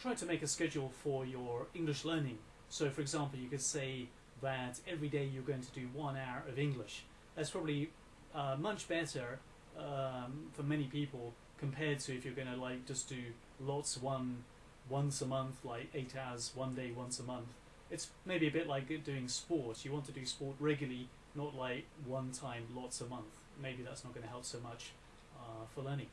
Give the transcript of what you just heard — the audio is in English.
try to make a schedule for your English learning. So, for example, you could say that every day you're going to do one hour of English. That's probably uh, much better um, for many people compared to if you're going to like just do lots one once a month, like eight hours one day once a month. It's maybe a bit like doing sports. You want to do sport regularly, not like one time lots a month. Maybe that's not going to help so much uh, for learning.